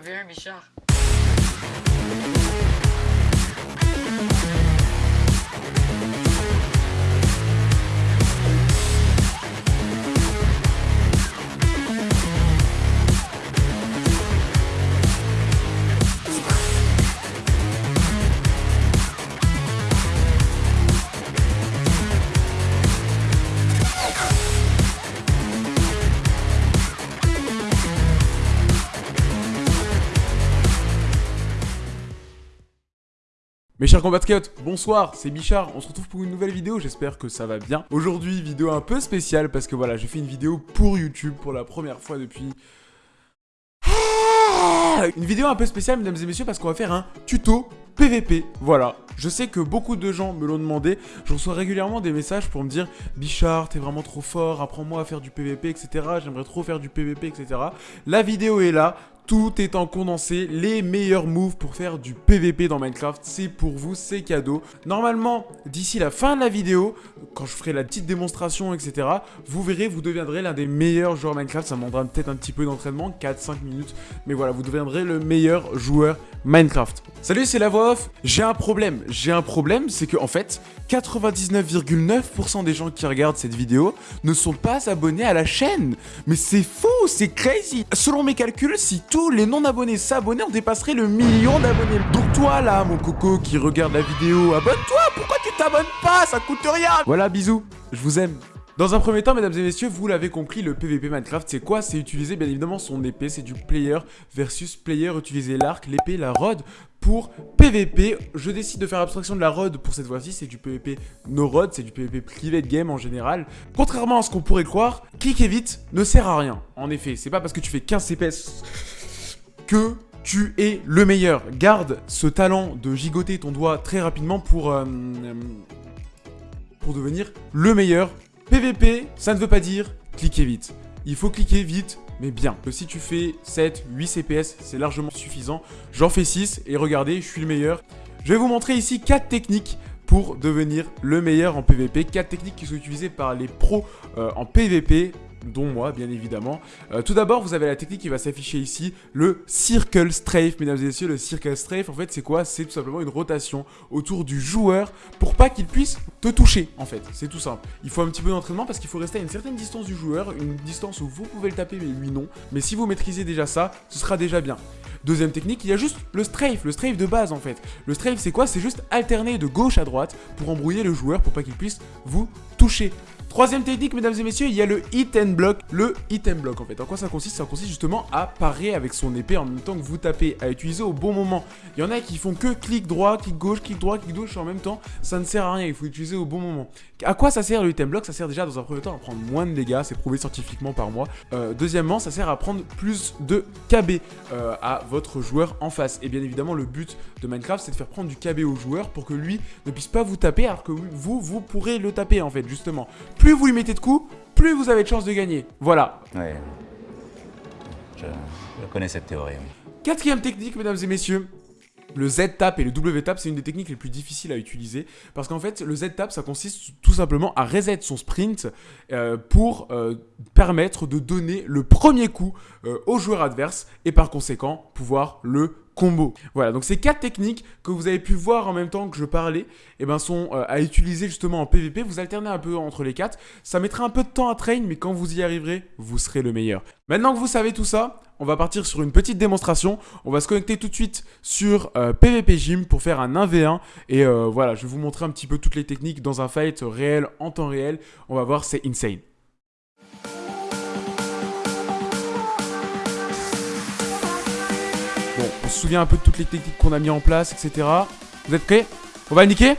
viens, Bichard. Mes chers compatriotes, bonsoir, c'est Bichard, on se retrouve pour une nouvelle vidéo, j'espère que ça va bien. Aujourd'hui, vidéo un peu spéciale parce que voilà, j'ai fait une vidéo pour YouTube pour la première fois depuis... Une vidéo un peu spéciale, mesdames et messieurs, parce qu'on va faire un tuto PVP, voilà. Je sais que beaucoup de gens me l'ont demandé, je reçois régulièrement des messages pour me dire « Bichard, t'es vraiment trop fort, apprends-moi à faire du PVP, etc. J'aimerais trop faire du PVP, etc. » La vidéo est là, tout est en condensé, les meilleurs moves pour faire du PVP dans Minecraft, c'est pour vous, c'est cadeau. Normalement, d'ici la fin de la vidéo, quand je ferai la petite démonstration, etc., vous verrez, vous deviendrez l'un des meilleurs joueurs Minecraft. Ça demandera peut-être un petit peu d'entraînement, 4-5 minutes, mais voilà, vous deviendrez le meilleur joueur Minecraft. Salut, c'est la voix off. J'ai un problème. J'ai un problème, c'est que en fait, 99,9% des gens qui regardent cette vidéo ne sont pas abonnés à la chaîne. Mais c'est fou, c'est crazy. Selon mes calculs, si les non-abonnés s'abonnaient, on dépasserait le million d'abonnés. Donc toi là, mon coco qui regarde la vidéo, abonne-toi. Pourquoi tu t'abonnes pas? Ça coûte rien. Voilà, bisous. Je vous aime. Dans un premier temps, mesdames et messieurs, vous l'avez compris, le PVP Minecraft, c'est quoi? C'est utiliser bien évidemment son épée, c'est du player versus player, utiliser l'arc, l'épée, la rod pour PVP. Je décide de faire abstraction de la rod pour cette fois-ci, c'est du PVP no rod, c'est du PVP privé de game en général. Contrairement à ce qu'on pourrait croire, cliquer vite ne sert à rien. En effet, c'est pas parce que tu fais 15 CPS que tu es le meilleur. Garde ce talent de gigoter ton doigt très rapidement pour... Euh, devenir le meilleur PVP, ça ne veut pas dire cliquer vite. Il faut cliquer vite, mais bien. Si tu fais 7, 8 CPS, c'est largement suffisant. J'en fais 6 et regardez, je suis le meilleur. Je vais vous montrer ici 4 techniques pour devenir le meilleur en PVP. 4 techniques qui sont utilisées par les pros euh, en PVP dont moi bien évidemment. Euh, tout d'abord vous avez la technique qui va s'afficher ici, le Circle Strafe, mesdames et messieurs, le Circle Strafe en fait c'est quoi? C'est tout simplement une rotation autour du joueur pour pas qu'il puisse te toucher en fait, c'est tout simple. Il faut un petit peu d'entraînement parce qu'il faut rester à une certaine distance du joueur, une distance où vous pouvez le taper mais lui non, mais si vous maîtrisez déjà ça, ce sera déjà bien. Deuxième technique, il y a juste le strafe, le strafe de base en fait. Le strafe c'est quoi? C'est juste alterner de gauche à droite pour embrouiller le joueur pour pas qu'il puisse vous toucher. Troisième technique, mesdames et messieurs, il y a le hit and block. Le hit and block, en fait. En quoi ça consiste? Ça consiste justement à parer avec son épée en même temps que vous tapez, à utiliser au bon moment. Il y en a qui font que clic droit, clic gauche, clic droit, clic gauche en même temps. Ça ne sert à rien, il faut utiliser au bon moment. À quoi ça sert le hit and block? Ça sert déjà dans un premier temps à prendre moins de dégâts, c'est prouvé scientifiquement par moi. Euh, deuxièmement, ça sert à prendre plus de KB euh, à votre joueur en face. Et bien évidemment, le but de Minecraft, c'est de faire prendre du KB au joueur pour que lui ne puisse pas vous taper, alors que vous, vous pourrez le taper en fait, justement plus vous lui mettez de coups, plus vous avez de chances de gagner. Voilà. Je, connais cette théorie. Quatrième technique, mesdames et messieurs. Le Z-tap et le W-tap, c'est une des techniques les plus difficiles à utiliser parce qu'en fait, le Z-tap, ça consiste tout simplement à reset son sprint euh, pour euh, permettre de donner le premier coup euh, au joueur adverse et par conséquent pouvoir le Voilà, donc ces quatre techniques que vous avez pu voir en même temps que je parlais, eh ben, sont euh, à utiliser justement en PVP. Vous alternez un peu entre les quatre. Ça mettra un peu de temps à train, mais quand vous y arriverez, vous serez le meilleur. Maintenant que vous savez tout ça, on va partir sur une petite démonstration. On va se connecter tout de suite sur PVP euh, Gym pour faire un 1v1. Et euh, voilà, je vais vous montrer un petit peu toutes les techniques dans un fight réel, en temps réel. On va voir, c'est insane. On se souvient un peu de toutes les techniques qu'on a mis en place, etc. Vous êtes prêts? On va niquer?